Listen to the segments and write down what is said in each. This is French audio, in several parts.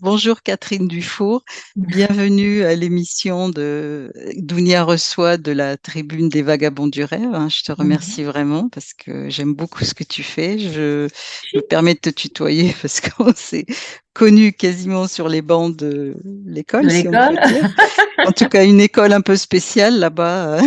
Bonjour Catherine Dufour, bienvenue à l'émission de Dounia reçoit de la Tribune des Vagabonds du Rêve. hein. Je te remercie vraiment parce que j'aime beaucoup ce que tu fais. Je, je me permets de te tutoyer parce qu'on s'est connus quasiment sur les bancs de l'école, si. En tout cas, une école un peu spéciale là-bas.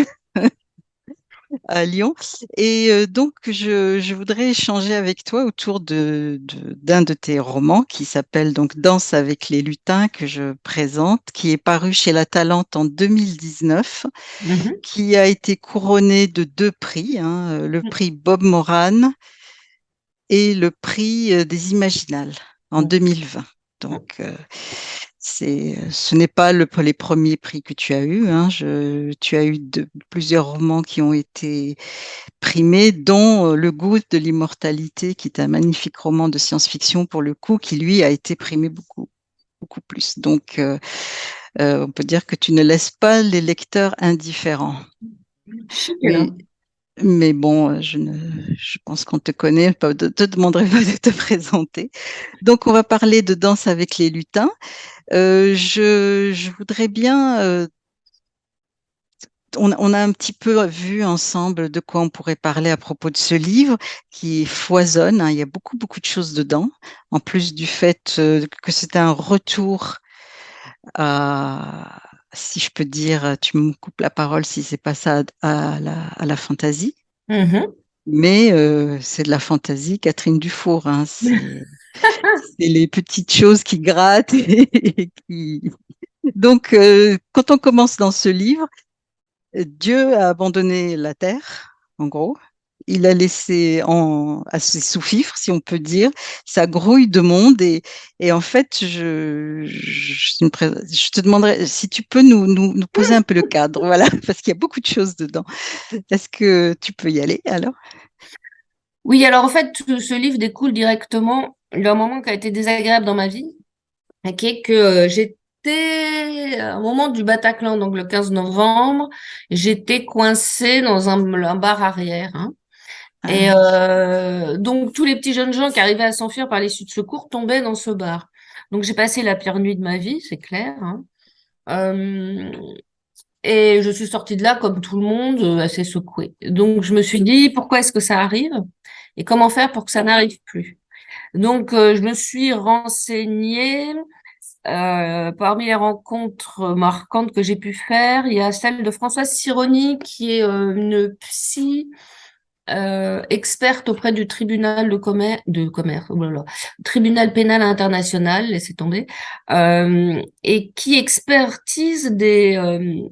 À Lyon. Et euh, donc, je, je voudrais échanger avec toi autour de, de- d'un de tes romans qui s'appelle donc Danse avec les lutins que je présente, qui est paru chez La Talente en 2019, Mhm. qui a été couronné de deux prix, hein, euh, le prix Bob Moran et le prix euh, des Imaginales en 2020. Donc, euh, ce n'est pas le, les premiers prix que tu as eus. Hein. Je, tu as eu de, plusieurs romans qui ont été primés, dont euh, Le goût de l'immortalité, qui est un magnifique roman de science-fiction pour le coup, qui lui a été primé beaucoup, beaucoup plus. Donc, euh, euh, on peut dire que tu ne laisses pas les lecteurs indifférents. Mais bon, je, ne, je pense qu'on te connaît, pas de te demanderai pas de te présenter. Donc, on va parler de Danse avec les lutins. Euh, je, je voudrais bien euh, on, on, a un petit peu vu ensemble de quoi on pourrait parler à propos de ce livre qui foisonne. Hein, il y a beaucoup, beaucoup de choses dedans, en plus du fait euh, que c'est un retour à, si je peux dire, tu me coupes la parole si c'est pas ça, à la, à la fantaisie. Mhm. Mais euh, c'est de la fantaisie, Catherine Dufour. Hein, c'est les petites choses qui grattent et, et qui. Donc, euh, quand on commence dans ce livre, Dieu a abandonné la terre, en gros. Il a laissé en, sous-fifres, si on peut dire, sa grouille de monde. Et, en fait, je, te demanderais si tu peux nous, poser un peu le cadre, voilà, parce qu'il y a beaucoup de choses dedans. Est-ce que tu peux y aller alors? Oui, alors en fait, ce livre découle directement d'un moment qui a été désagréable dans ma vie, qui est que j'étais au moment du Bataclan, donc le 15 novembre, j'étais coincée dans un, un bar arrière. Hein. Ah. Et euh, donc tous les petits jeunes gens qui arrivaient à s'enfuir par l'issue de secours tombaient dans ce bar. Donc j'ai passé la pire nuit de ma vie, c'est clair. Hein. Euh, et je suis sortie de là comme tout le monde, assez secouée. Donc je me suis dit pourquoi est-ce que ça arrive et comment faire pour que ça n'arrive plus? Donc euh, je me suis renseignée. Euh, parmi les rencontres marquantes que j'ai pu faire, il y a celle de Françoise Sironi, qui est euh, une psy euh, experte auprès du tribunal de commerce, oh tribunal pénal international, laissez tomber, euh, et qui expertise des, euh,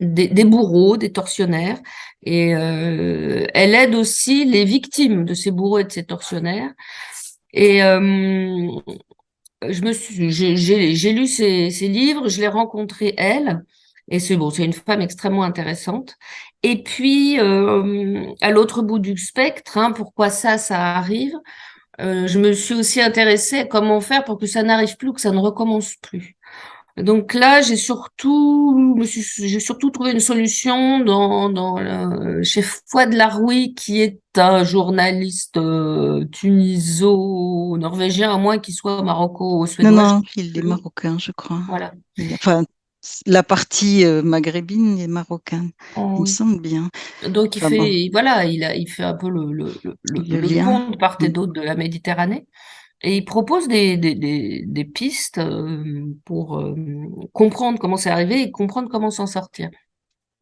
des, des, bourreaux, des tortionnaires, et euh, elle aide aussi les victimes de ces bourreaux et de ces tortionnaires. Et je j'ai lu ses, ses, livres, je l'ai rencontrée elle, et c'est bon, c'est une femme extrêmement intéressante. Et puis, euh, à l'autre bout du spectre, hein, pourquoi ça, ça arrive, euh, je me suis aussi intéressée à comment faire pour que ça n'arrive plus, que ça ne recommence plus. Donc là, j'ai surtout, j'ai surtout trouvé une solution dans, dans le, chez Fouad Laroui, qui est un journaliste euh, tuniso-norvégien, à moins qu'il soit maroco-suédois. Non, non, il est marocain, je crois. Voilà. Enfin, la partie euh, maghrébine est marocaine, oh, il me semble bien. Donc il enfin, fait, bon. voilà, il, a, il fait un peu le, le, le, le, le pont de part et d'autre de la Méditerranée. Et il propose des, des, des, des pistes euh, pour euh, comprendre comment c'est arrivé et comprendre comment s'en sortir.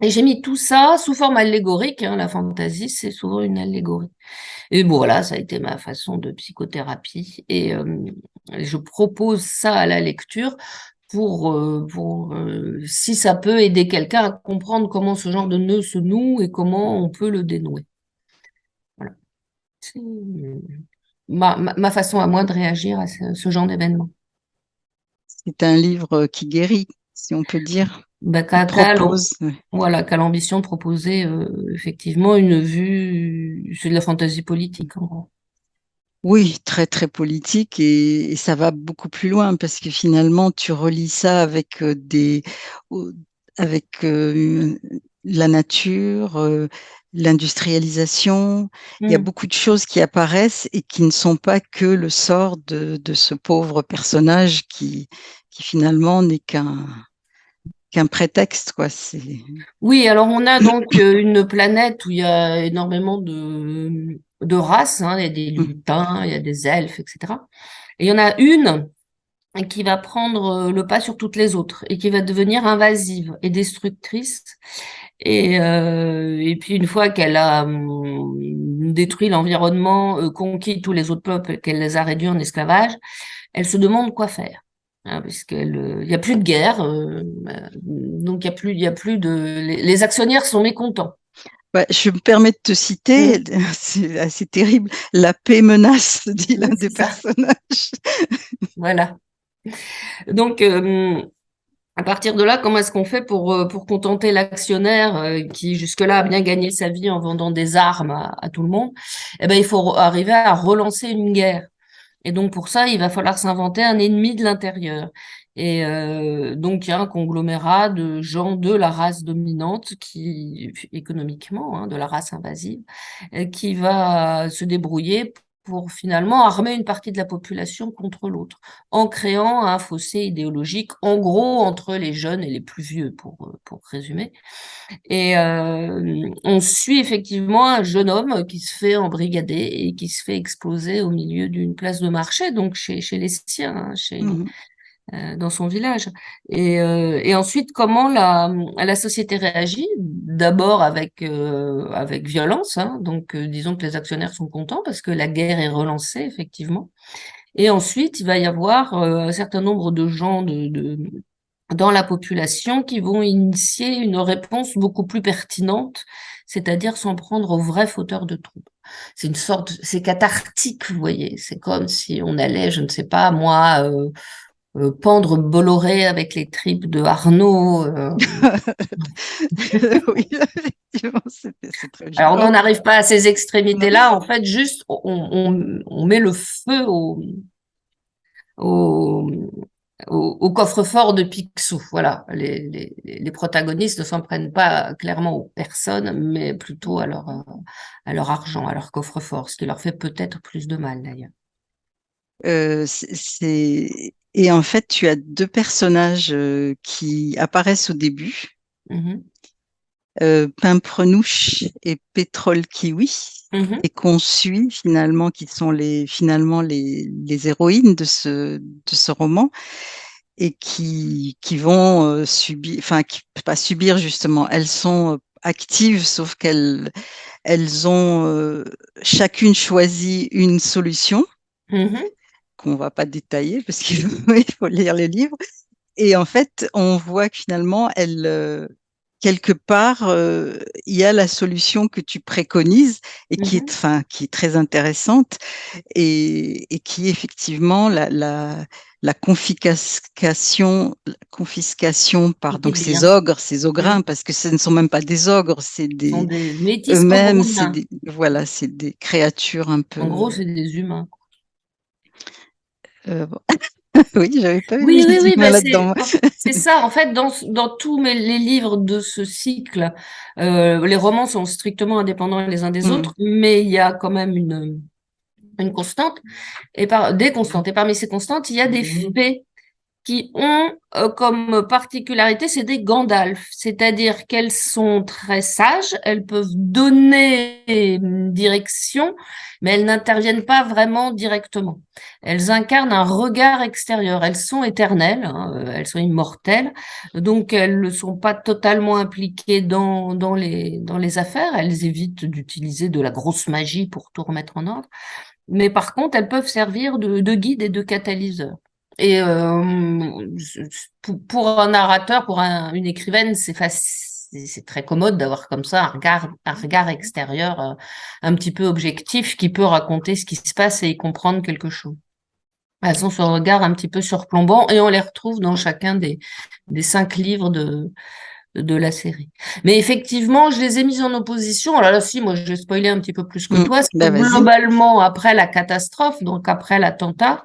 Et j'ai mis tout ça sous forme allégorique. Hein, la fantaisie, c'est souvent une allégorie. Et bon, voilà, ça a été ma façon de psychothérapie. Et euh, je propose ça à la lecture pour, euh, pour euh, si ça peut aider quelqu'un à comprendre comment ce genre de nœud se noue et comment on peut le dénouer. Voilà. C'est ma, ma, ma, façon à moi de réagir à ce, ce genre d'événement. C'est un livre qui guérit, si on peut dire. Bah, qu'a, propose. Voilà, l'ambition de proposer euh, effectivement une vue, c'est de la fantaisie politique en gros. Oui, très très politique et, et, ça va beaucoup plus loin parce que finalement tu relis ça avec euh, des avec euh, la nature, euh, l'industrialisation. Il y a Mm. beaucoup de choses qui apparaissent et qui ne sont pas que le sort de, de ce pauvre personnage qui, qui finalement n'est qu'un qu'un prétexte, quoi. C'est Oui, alors on a donc une planète où il y a énormément de, de races, hein, il y a des Mmh. lutins, il y a des elfes, etc. Et il y en a une qui va prendre euh, le pas sur toutes les autres et qui va devenir invasive et destructrice. Et, euh, et puis une fois qu'elle a hum, détruit l'environnement, euh, conquis tous les autres peuples, qu'elle les a réduits en esclavage, elle se demande quoi faire. Hein, puisqu'il n'y a plus de guerre, euh, donc il y a plus, il y a plus de, les, les actionnaires sont mécontents. Ouais, je me permets de te citer, c'est assez terrible, la paix menace, dit l'un des ça. personnages. Voilà. Donc, euh, à partir de là, comment est-ce qu'on fait pour, euh, pour contenter l'actionnaire euh, qui jusque-là a bien gagné sa vie en vendant des armes à, à tout le monde? Eh ben, il faut arriver à relancer une guerre. Et donc pour ça, il va falloir s'inventer un ennemi de l'intérieur. Et euh, donc il y a un conglomérat de gens de la race dominante qui, économiquement, hein, de la race invasive, euh, qui va se débrouiller pour finalement armer une partie de la population contre l'autre, en créant un fossé idéologique, en gros, entre les jeunes et les plus vieux, pour, pour résumer. Et euh, on suit effectivement un jeune homme qui se fait embrigader et qui se fait exploser au milieu d'une place de marché, donc chez, chez les siens, hein, chez, Mmh. Euh, dans son village. Et, euh, et ensuite, comment la, la société réagit? D'abord avec, euh, avec violence, hein, donc euh, disons que les actionnaires sont contents parce que la guerre est relancée, effectivement. Et ensuite, il va y avoir euh, un certain nombre de gens de, de, dans la population qui vont initier une réponse beaucoup plus pertinente, c'est-à-dire s'en prendre aux vrais fauteurs de troubles. C'est une sorte, c'est cathartique, vous voyez. C'est comme si on allait, je ne sais pas, moi, euh, pendre Bolloré avec les tripes de Arnaud. euh. oui, effectivement, c'est très Alors, on violent. n'en arrive pas à ces extrémités-là. En fait, juste, on, on, on met le feu au, au, au, au coffre-fort de Picsou. Voilà, les, les, les protagonistes ne s'en prennent pas clairement aux personnes, mais plutôt à leur, à leur argent, à leur coffre-fort, ce qui leur fait peut-être plus de mal d'ailleurs. Euh, c'est- Et en fait, tu as deux personnages euh, qui apparaissent au début, Mhm. euh, Pimprenouche et Pétrole Kiwi, Mhm. et qu'on suit finalement, qui sont les, finalement les, les héroïnes de ce, de ce roman, et qui, qui vont euh, subir, enfin, qui, pas subir justement, elles sont euh, actives, sauf qu'elles elles ont euh, chacune choisi une solution Mhm. Qu'on va pas détailler parce qu'il faut, lire le livre. Et en fait, on voit que finalement, elle, euh, quelque part, euh, il y a la solution que tu préconises et qui Mhm. est, enfin, qui est très intéressante et, et qui est effectivement la, la, la confiscation, la confiscation par donc ces ogres, ces ogrins, parce que ce ne sont même pas des ogres, c'est des des eux-mêmes, c'est voilà, c'est des créatures un peu. En gros, c'est des humains. Euh, bon. oui, j'avais pas vu Oui, oui, là-dedans. c'est c'est ça. En fait, dans, dans tous mes, les livres de ce cycle, euh, les romans sont strictement indépendants les uns des Mm. autres, mais il y a quand même une, une constante, et par, des constantes. Et parmi ces constantes, il y a des faits qui ont euh, comme particularité, c'est des Gandalf, c'est-à-dire qu'elles sont très sages, elles peuvent donner direction, mais elles n'interviennent pas vraiment directement. Elles incarnent un regard extérieur, elles sont éternelles, hein, euh, elles sont immortelles, donc elles ne sont pas totalement impliquées dans, dans, les, dans les affaires, elles évitent d'utiliser de la grosse magie pour tout remettre en ordre, mais par contre, elles peuvent servir de, de guide et de catalyseur. Et euh, pour, pour un narrateur, pour un, une écrivaine, c'est facile, c'est très commode d'avoir comme ça un regard, un regard extérieur euh, un petit peu objectif qui peut raconter ce qui se passe et y comprendre quelque chose. Elles ont ce regard un petit peu surplombant et on les retrouve dans chacun des, des cinq livres de, de la série. Mais effectivement, je les ai mises en opposition. Alors là, si, moi, je vais spoiler un petit peu plus que Mm. toi. Ben, globalement, après la catastrophe, donc après l'attentat,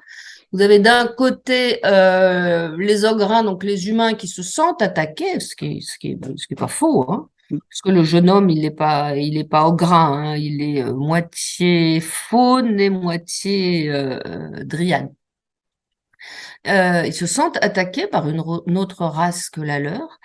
vous avez d'un côté euh, les ogrins, donc les humains qui se sentent attaqués, ce qui, ce qui, ce qui est pas faux, hein, Parce que le jeune homme, il n'est pas, il est pas grain, hein. il est moitié faune et moitié dryade. ils se sentent attaqués par une, autre race que la leur.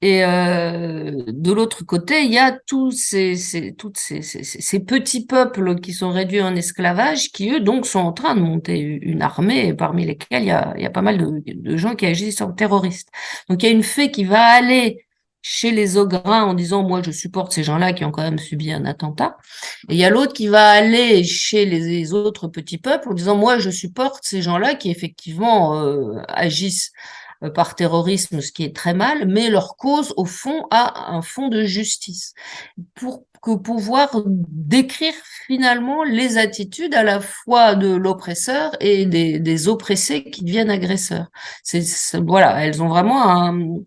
Et euh, de l'autre côté, il y a tous ces, ces, toutes ces, ces, ces, petits peuples qui sont réduits en esclavage, qui eux donc sont en train de monter une armée, parmi lesquels il y a, il y a pas mal de, gens qui agissent en terroristes. Donc il y a une fée qui va aller chez les Ogrins en disant moi je supporte ces gens-là qui ont quand même subi un attentat, et il y a l'autre qui va aller chez les, autres petits peuples en disant moi je supporte ces gens-là qui effectivement euh, agissent par terrorisme, ce qui est très mal, mais leur cause, au fond, a un fond de justice. Pour que pouvoir décrire finalement les attitudes à la fois de l'oppresseur et des, des, oppressés qui deviennent agresseurs. C'est, voilà, elles ont vraiment un,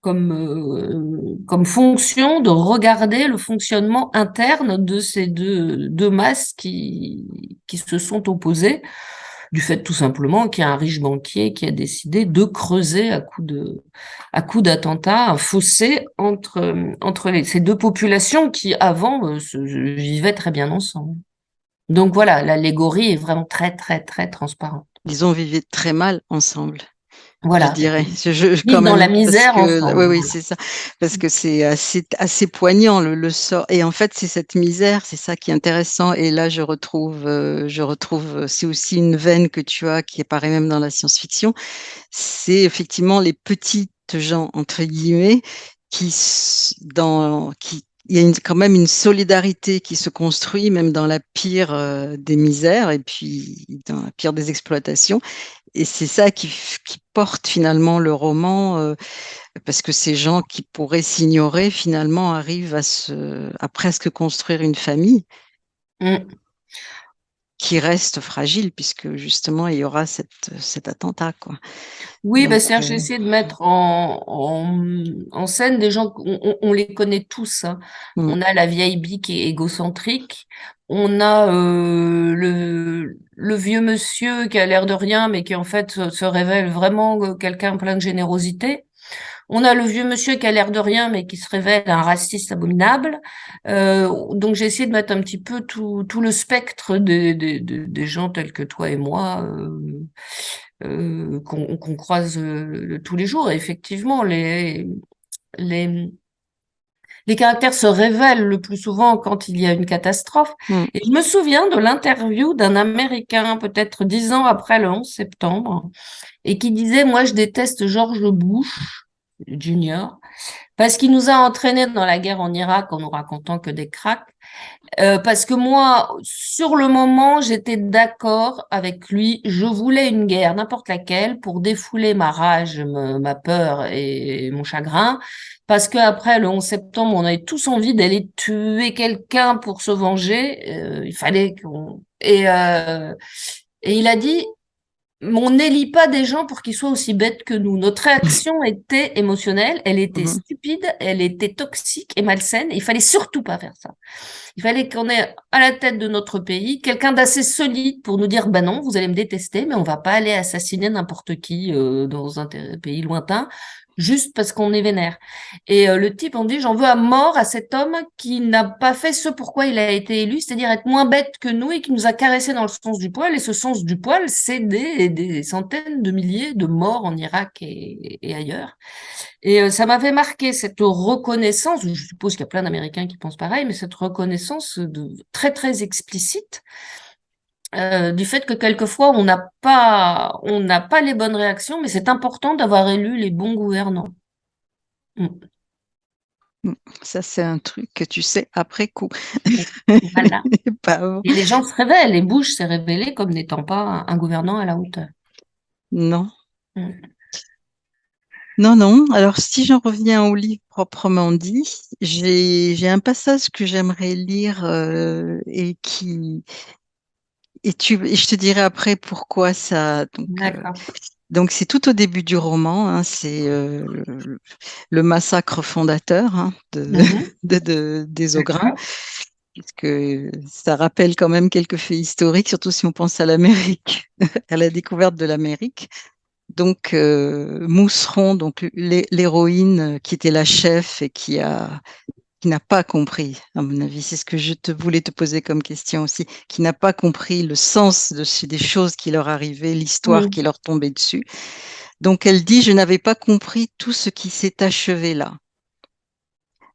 comme, euh, comme fonction de regarder le fonctionnement interne de ces deux, deux masses qui, qui se sont opposées du fait tout simplement qu'il y a un riche banquier qui a décidé de creuser à coup de à coup d'attentat un fossé entre entre ces deux populations qui avant euh, se, vivaient très bien ensemble. Donc voilà, l'allégorie est vraiment très très très transparente. Ils ont vécu très mal ensemble. Voilà. Je dirais. Je, je, quand même, dans la misère. oui, oui, c'est ça. Parce que c'est assez, assez poignant le, le, sort. Et en fait, c'est cette misère, c'est ça qui est intéressant. Et là, je retrouve, euh, je retrouve, c'est aussi une veine que tu as qui apparaît même dans la science-fiction. C'est effectivement les petites gens entre guillemets qui dans qui il y a quand même une solidarité qui se construit même dans la pire euh, des misères et puis dans la pire des exploitations et c'est ça qui, porte finalement le roman, euh, parce que ces gens qui pourraient s'ignorer finalement arrivent à, se, à presque construire une famille mm. Qui reste fragile, puisque justement il y aura cette, cet attentat. Quoi. Oui, bah, Serge, j'ai essayé de mettre en, en, scène des gens, on, on les connaît tous. Hein. Mm. On a la vieille est égocentrique, on a euh, le, le, vieux monsieur qui a l'air de rien, mais qui en fait se révèle vraiment euh, quelqu'un plein de générosité. On a le vieux monsieur qui a l'air de rien, mais qui se révèle un raciste abominable. Euh, donc j'ai essayé de mettre un petit peu tout, tout le spectre des, des, des gens tels que toi et moi qu'on croise tous les jours. Et effectivement, les, les, les caractères se révèlent le plus souvent quand il y a une catastrophe. Mm. Et je me souviens de l'interview d'un Américain, peut-être dix ans après le 11 septembre, et qui disait, moi, je déteste George Bush, Junior, parce qu'il nous a entraînés dans la guerre en Irak en nous racontant que des cracks. Euh, parce que moi, sur le moment, j'étais d'accord avec lui. Je voulais une guerre, n'importe laquelle, pour défouler ma rage, ma peur et mon chagrin parce qu'après le 11 septembre, on avait tous envie d'aller tuer quelqu'un pour se venger. Euh, il fallait qu'on... Et, euh, et il a dit, on n'élit pas des gens pour qu'ils soient aussi bêtes que nous. Notre réaction était émotionnelle, elle était mhm. stupide, elle était toxique et malsaine. il fallait surtout pas faire ça. Il fallait qu'on ait à la tête de notre pays quelqu'un d'assez solide pour nous dire, bah non, vous allez me détester, mais on va pas aller assassiner n'importe qui euh, dans un pays lointain juste parce qu'on est vénère. Et euh, le type, on dit, j'en veux à mort à cet homme qui n'a pas fait ce pourquoi il a été élu, c'est-à-dire être moins bête que nous et qui nous a caressé dans le sens du poil. Et ce sens du poil, c'est des, des, centaines de milliers de morts en Irak et, ailleurs. Et euh, ça m'avait marqué cette reconnaissance, je suppose qu'il y a plein d'Américains qui pensent pareil, mais cette reconnaissance de, très, très explicite euh, du fait que quelquefois on n'a pas on n'a pas les bonnes réactions, mais c'est important d'avoir élu les bons gouvernants. Mm. Mm. Ça, c'est un truc que tu sais après coup. Voilà. Et les gens se révèlent, et Bush s'est révélé comme n'étant pas un gouvernant à la hauteur. Non. Mm. Non, non. Alors, si j'en reviens au livre proprement dit, j'ai un passage que j'aimerais lire euh, et qui, et, tu, et je te dirai après pourquoi ça. Donc, euh, donc c'est tout au début du roman. Hein, c'est euh, le, massacre fondateur hein, de, de, de, des Ogrins. Puisque ça rappelle quand même quelques faits historiques, surtout si on pense à l'Amérique, à la découverte de l'Amérique. Donc euh, Mousseron, donc l'héroïne qui était la chef et qui a qui n'a pas compris, à mon avis, c'est ce que je te voulais te poser comme question aussi, qui n'a pas compris le sens de, des choses qui leur arrivaient, l'histoire qui leur tombait dessus. Donc elle dit, je n'avais pas compris tout ce qui s'est achevé là.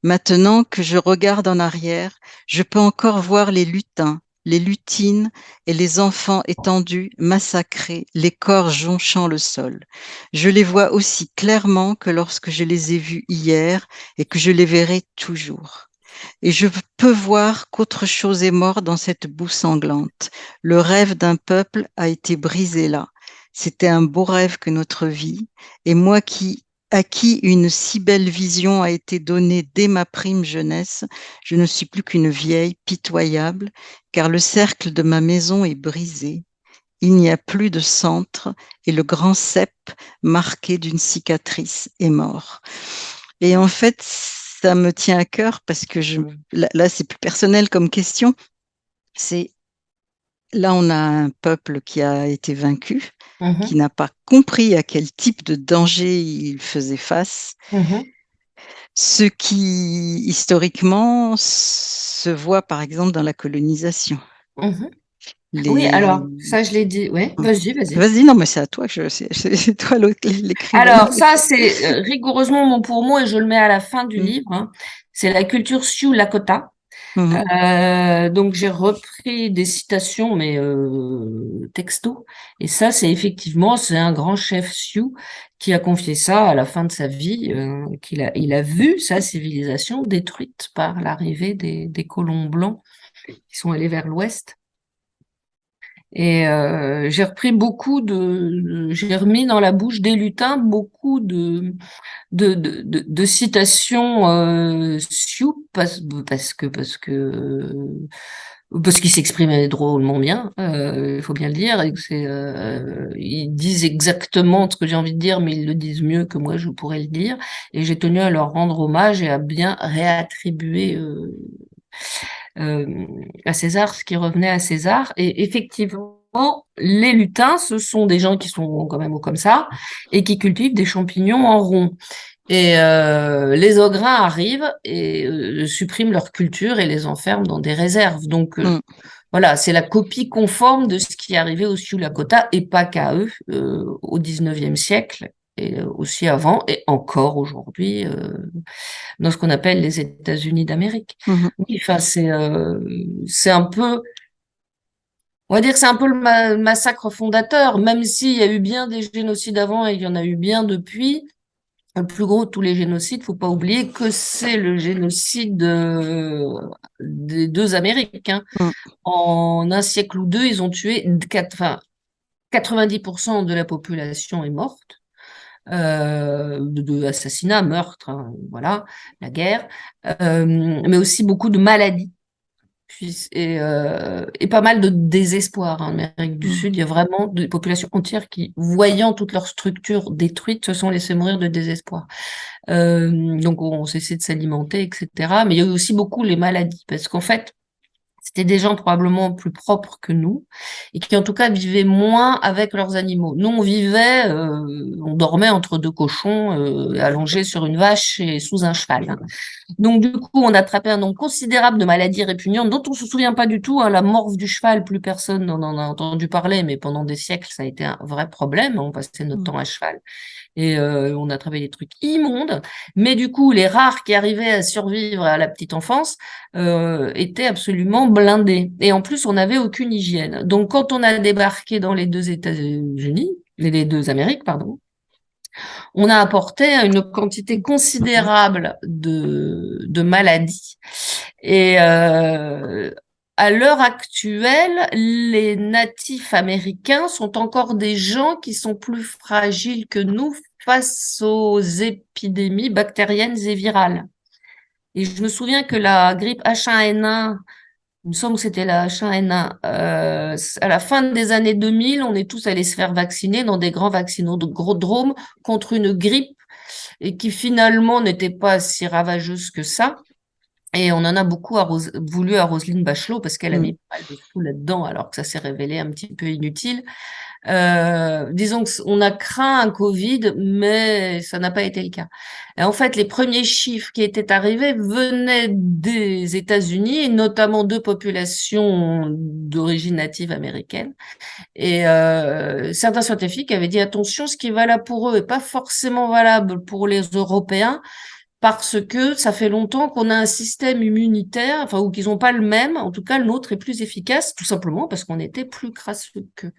Maintenant que je regarde en arrière, je peux encore voir les lutins, les lutines et les enfants étendus, massacrés, les corps jonchant le sol. Je les vois aussi clairement que lorsque je les ai vus hier et que je les verrai toujours. Et je peux voir qu'autre chose est mort dans cette boue sanglante. Le rêve d'un peuple a été brisé là. C'était un beau rêve que notre vie, et moi qui à qui une si belle vision a été donnée dès ma prime jeunesse, je ne suis plus qu'une vieille pitoyable, car le cercle de ma maison est brisé. Il n'y a plus de centre et le grand cep, marqué d'une cicatrice, est mort. Et en fait, ça me tient à cœur parce que je, là, c'est plus personnel comme question. C'est là, on a un peuple qui a été vaincu, Mmh qui n'a pas compris à quel type de danger il faisait face. Mmh Ce qui, historiquement, se voit par exemple dans la colonisation. Mmh oui, alors, ça, je l'ai dit. Vas-y, vas-y. Vas-y, non, mais c'est à toi que je. C'est toi l'écrivain. Alors, ça, c'est euh, rigoureusement mon pour moi et je le mets à la fin du livre. Hein. C'est la culture Sioux Lakota. Mmh euh, donc j'ai repris des citations, mais euh, texto. Et ça, c'est effectivement, c'est un grand chef Sioux qui a confié ça à la fin de sa vie, euh, qu'il a, il a vu sa civilisation détruite par l'arrivée des, des colons blancs qui sont allés vers l'ouest. Et euh, j'ai repris beaucoup de, j'ai remis dans la bouche des lutins beaucoup de de, de, de, citations euh, Sioux parce, parce que parce que parce qu'ils s'exprimaient drôlement bien, euh, il faut bien le dire, et c'est, euh, ils disent exactement ce que j'ai envie de dire, mais ils le disent mieux que moi je pourrais le dire, et j'ai tenu à leur rendre hommage et à bien réattribuer euh, à César ce qui revenait à César. Et effectivement, les lutins, ce sont des gens qui sont quand même comme ça et qui cultivent des champignons en rond. Et euh, les Ogrins arrivent et euh, suppriment leur culture et les enferment dans des réserves. Donc mm. voilà, c'est la copie conforme de ce qui est arrivé au Sioux Lakota et pas qu'à eux au 19e siècle et aussi avant et encore aujourd'hui dans ce qu'on appelle les États-Unis d'Amérique. Mm-hmm. Oui, enfin c'est c'est un peu on va dire que c'est un peu le massacre fondateur, même s'il y a eu bien des génocides avant et il y en a eu bien depuis. Le plus gros de tous les génocides, faut pas oublier que c'est le génocide euh, des deux Amériques. Hein. Mm. En un siècle ou deux, ils ont tué enfin, 90% de la population est morte. Euh, de, assassinats, meurtres, hein, voilà, la guerre, euh, mais aussi beaucoup de maladies et, euh, et, pas mal de désespoir en Amérique du mmh. Sud. Il y a vraiment des populations entières qui, voyant toute leur structure détruite, se sont laissées mourir de désespoir. Euh, donc on cessé de s'alimenter, etc. Mais il y a eu aussi beaucoup les maladies, parce qu'en fait, c'était des gens probablement plus propres que nous et qui en tout cas vivaient moins avec leurs animaux. Nous, on vivait, euh, on dormait entre deux cochons, euh, allongés sur une vache et sous un cheval. Hein. Donc du coup, on attrapait un nombre considérable de maladies répugnantes dont on se souvient pas du tout. Hein. La morve du cheval, plus personne n'en a entendu parler, mais pendant des siècles, ça a été un vrai problème. On passait notre mmh. temps à cheval et euh, on a travaillé des trucs immondes. Mais du coup, les rares qui arrivaient à survivre à la petite enfance euh, étaient absolument blindés. Et en plus, on n'avait aucune hygiène. Donc, quand on a débarqué dans les deux États-Unis, les deux Amériques, pardon, on a apporté une quantité considérable de, de maladies. Et euh, à l'heure actuelle, les natifs américains sont encore des gens qui sont plus fragiles que nous face aux épidémies bactériennes et virales. Et je me souviens que la grippe H1N1, il me semble que c'était la H1N1, euh, à la fin des années 2000, on est tous allés se faire vacciner dans des grands vaccinodromes contre une grippe et qui finalement n'était pas si ravageuse que ça. Et on en a beaucoup à voulu à Roselyne Bachelot parce qu'elle a Mm. mis pas mal de sous là-dedans alors que ça s'est révélé un petit peu inutile. Euh, disons qu'on a craint un Covid, mais ça n'a pas été le cas. Et en fait, les premiers chiffres qui étaient arrivés venaient des États-Unis, et notamment de populations d'origine native américaine. Et euh, certains scientifiques avaient dit attention, ce qui est valable pour eux est pas forcément valable pour les Européens parce que ça fait longtemps qu'on a un système immunitaire, enfin, ou qu'ils n'ont pas le même. En tout cas, le nôtre est plus efficace, tout simplement parce qu'on était plus crasseux qu'eux.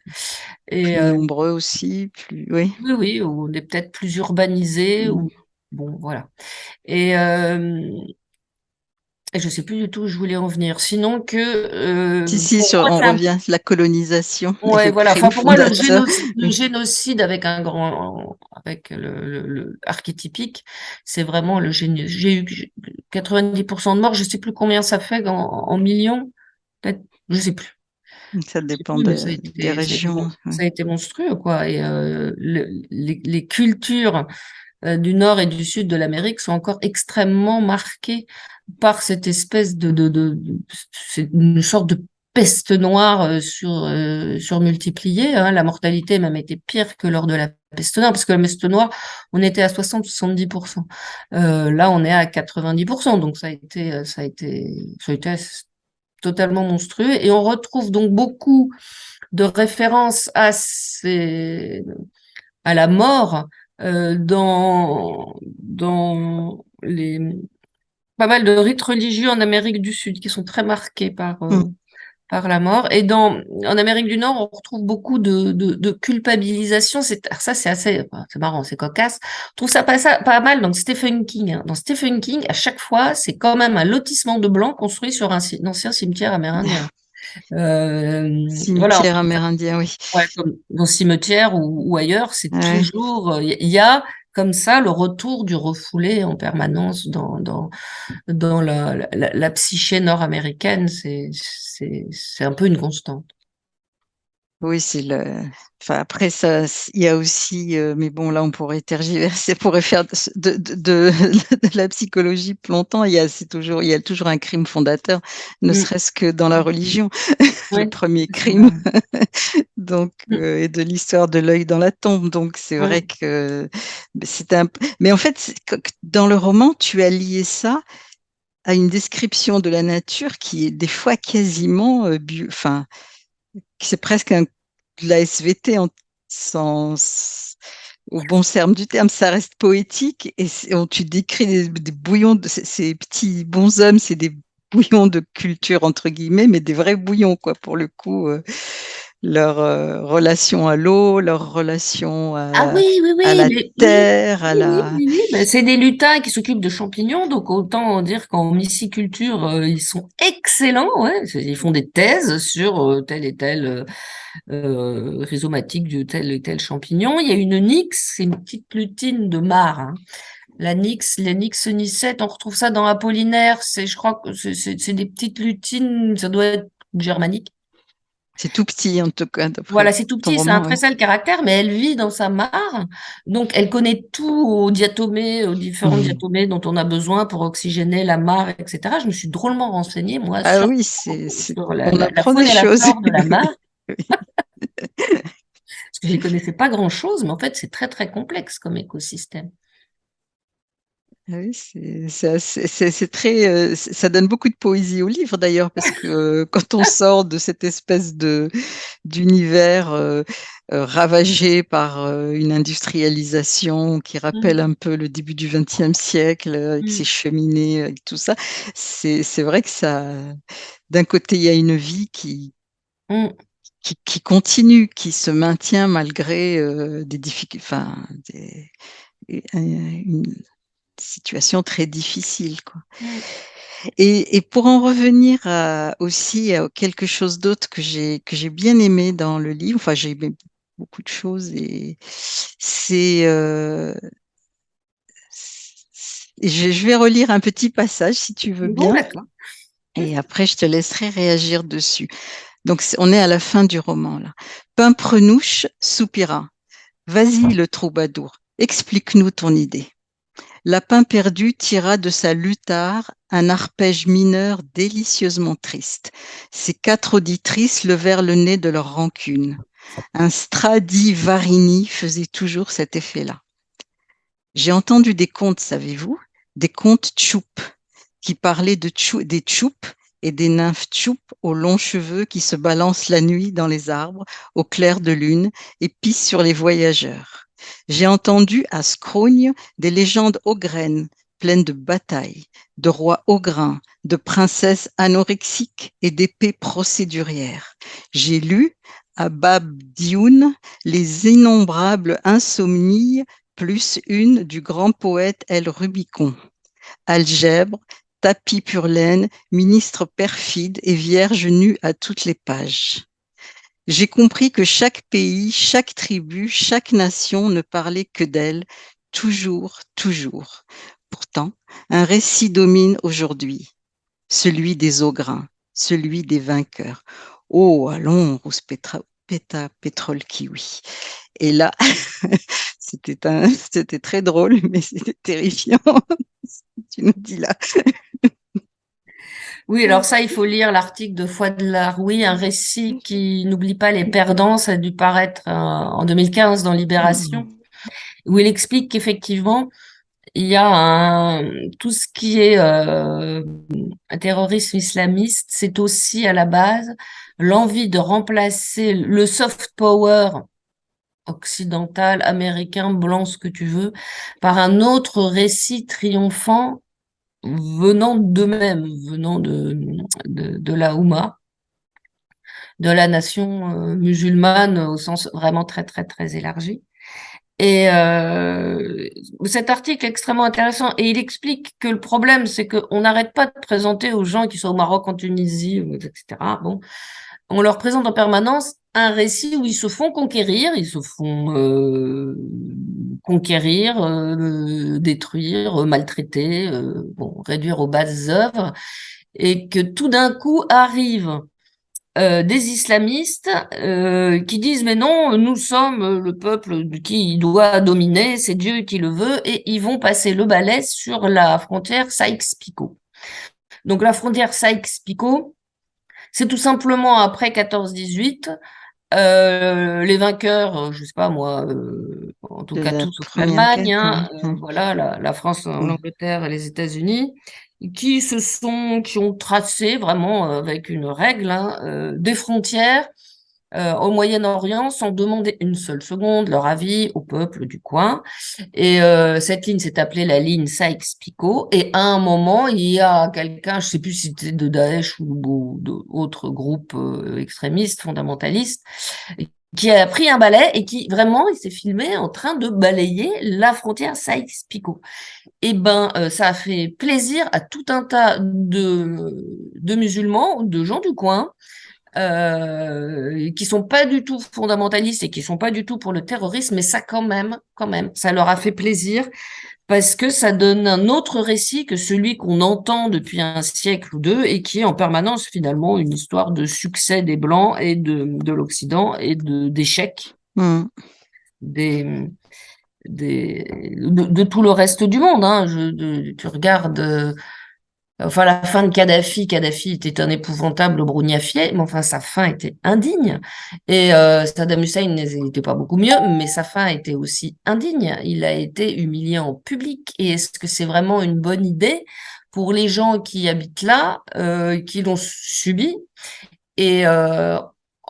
Plus euh, nombreux aussi, plus oui. Oui, oui, on est peut-être plus urbanisé. Mmh. Ou... Bon, voilà. Et, euh... et je sais plus du tout où je voulais en venir. Sinon que. Euh, si, si, sur, on revient, la colonisation. Ouais, voilà. Enfin, pour moi, le génocide, le génocide, avec un grand, avec le, le, le archétypique, c'est vraiment le génie. J'ai eu 90% de morts. Je sais plus combien ça fait en, en millions. Peut-être, je sais plus. Ça dépend plus, de, ça été, des régions. Ça, ça a été monstrueux, quoi. Et euh, le, les, les, cultures euh, du nord et du sud de l'Amérique sont encore extrêmement marquées par cette espèce de, de, de, de une sorte de peste noire euh, sur euh, surmultipliée. Hein. La mortalité même était pire que lors de la peste noire, parce que la peste noire, on était à 60-70%. Euh, là, on est à 90%, donc ça a été, ça a été, ça a été totalement monstrueux. Et on retrouve donc beaucoup de références à, ces, à la mort euh, dans, dans les pas mal de rites religieux en Amérique du Sud qui sont très marqués par, euh, mm. par la mort. Et dans, en Amérique du Nord, on retrouve beaucoup de, de, de culpabilisation. C'est, ça, c'est assez, c'est marrant, c'est cocasse. On trouve ça pas, ça, pas mal dans Stephen King. Hein. Dans Stephen King, à chaque fois, c'est quand même un lotissement de blancs construit sur un, un ancien cimetière amérindien. Euh, cimetière voilà, amérindien, oui. Ouais, comme dans cimetière ou, ou ailleurs, c'est ouais. toujours, il y a comme ça le retour du refoulé en permanence dans, la, la, psyché nord-américaine, c'est un peu une constante. Oui, c'est le. Enfin, après, ça, il y a aussi, euh, mais bon, là, on pourrait tergiverser, on pourrait faire de, de, de, de, la psychologie plus longtemps. Il y a, c'est toujours, il y a toujours un crime fondateur, ne mmh. serait-ce que dans la religion, ouais. le premier crime, donc, mmh. euh, et de l'histoire de l'œil dans la tombe. Donc, c'est ouais. vrai que c'est un. Mais en fait, dans le roman, tu as lié ça à une description de la nature qui est des fois quasiment, euh, enfin c'est presque un, de la SVT en sens au bon terme du terme, ça reste poétique et on, tu décris des, bouillons, de, ces petits bonshommes, c'est des bouillons de culture entre guillemets, mais des vrais bouillons quoi pour le coup. Euh, leur euh, relation à l'eau, leur relation à, ah oui, oui, oui, à la terre, oui, à la. Oui, oui, ben, c'est des lutins qui s'occupent de champignons, donc autant dire qu'en myciculture, euh, ils sont excellents. Ouais. Ils font des thèses sur euh, tel et tel rhizomatique de tel et tel champignon. Il y a une nix, c'est une petite lutine de mar. Hein. La nix, la nix nicette, on retrouve ça dans Apollinaire. C'est, je crois que c'est des petites lutines, ça doit être germanique. C'est tout petit en tout cas. Voilà, c'est tout petit, c'est un très sale caractère, mais elle vit dans sa mare, donc elle connaît tout aux diatomées, aux différents mmh. diatomées dont on a besoin pour oxygéner la mare, etc. Je me suis drôlement renseignée, moi, ah sur, oui, c'est, la, on la, la des choses. de la mare. Parce que je ne connaissais pas grand-chose, mais en fait, c'est très, très complexe comme écosystème. Oui, c'est très, euh, ça donne beaucoup de poésie au livre d'ailleurs, parce que euh, quand on sort de cette espèce de d'univers euh, euh, ravagé par euh, une industrialisation qui rappelle mmh. un peu le début du XXe siècle, avec mmh. ses cheminées, avec tout ça, c'est vrai que ça, d'un côté, il y a une vie qui, mmh. qui, qui, continue, qui se maintient malgré des difficultés, enfin, des, une, situation très difficile. Quoi. Et, et, pour en revenir à, aussi à quelque chose d'autre que j'ai que j'ai bien aimé dans le livre, enfin j'ai aimé beaucoup de choses et c'est euh, je, je, vais relire un petit passage si tu veux bon, bien. Et après je te laisserai réagir dessus. Donc on est à la fin du roman là. Pimprenouche soupira. Vas-y le troubadour, explique-nous ton idée. Lapin perdu tira de sa luthare un arpège mineur délicieusement triste. Ses quatre auditrices levèrent le nez de leur rancune. Un Stradivarini faisait toujours cet effet-là. J'ai entendu des contes, savez-vous, des contes tchoup, qui parlaient de des tchoups et des nymphes tchoup aux longs cheveux qui se balancent la nuit dans les arbres au clair de lune et pissent sur les voyageurs. J'ai entendu à Scrogne des légendes ograines pleines de batailles, de rois ograins, de princesses anorexiques et d'épées procédurières. J'ai lu à Bab Dioun les innombrables insomnies plus une du grand poète El Rubicon. Algèbre, tapis pur laine, ministre perfide et vierge nue à toutes les pages. J'ai compris que chaque pays, chaque tribu, chaque nation ne parlait que d'elle, toujours, toujours. Pourtant, un récit domine aujourd'hui, celui des ograins, celui des vainqueurs. Oh, allons, rousse péta, pétrole kiwi. Et là, c'était très drôle, mais c'était terrifiant. tu nous dis là. Oui, alors ça, il faut lire l'article de Foi de Laroui, un récit qui n'oublie pas les perdants, ça a dû paraître euh, en 2015 dans Libération, où il explique qu'effectivement, il y a un, tout ce qui est euh, un terrorisme islamiste, c'est aussi à la base l'envie de remplacer le soft power occidental, américain, blanc, ce que tu veux, par un autre récit triomphant venant d'eux-mêmes, venant de, de, la Houma, de la nation euh, musulmane au sens vraiment très, très, très élargi. Et euh, cet article est extrêmement intéressant et il explique que le problème, c'est qu'on n'arrête pas de présenter aux gens qui sont au Maroc, en Tunisie, etc. Bon, on leur présente en permanence un récit où ils se font conquérir, ils se font euh, conquérir, euh, détruire, euh, maltraiter, bon, réduire aux bases œuvres, et que tout d'un coup arrivent des islamistes qui disent mais non, nous sommes le peuple qui doit dominer, c'est Dieu qui le veut, et ils vont passer le balai sur la frontière Sykes-Picot. Donc la frontière Sykes-Picot, c'est tout simplement après 14-18, euh, les vainqueurs, euh, je sais pas moi, euh, en tout cas tous sauf l'Allemagne, hein, mmh. voilà, la, France, mmh. l'Angleterre et les États-Unis, qui se sont, qui ont tracé vraiment avec une règle hein, des frontières euh, au Moyen-Orient sans demander une seule seconde leur avis au peuple du coin. Et euh, cette ligne s'est appelée la ligne Sykes-Picot. Et à un moment, il y a quelqu'un, je sais plus si c'était de Daesh ou d'autres groupes euh, extrémistes, fondamentalistes, qui a pris un balai et qui vraiment il s'est filmé en train de balayer la frontière Sykes-Picot. Et eh ben ça a fait plaisir à tout un tas de musulmans, de gens du coin, euh, qui sont pas du tout fondamentalistes et qui sont pas du tout pour le terrorisme, mais ça quand même, quand même, ça leur a fait plaisir parce que ça donne un autre récit que celui qu'on entend depuis un siècle ou deux et qui est en permanence finalement une histoire de succès des Blancs et de, de l'Occident et de d'échecs mmh. des, des de, tout le reste du monde. Hein. Je, tu regardes Enfin, la fin de Kadhafi, Kadhafi était un épouvantable brugnafier, mais enfin, sa fin était indigne. Et euh, Saddam Hussein n'était pas beaucoup mieux, mais sa fin était aussi indigne. Il a été humilié en public. Et est-ce que c'est vraiment une bonne idée pour les gens qui habitent là, euh, qui l'ont subi? Et euh,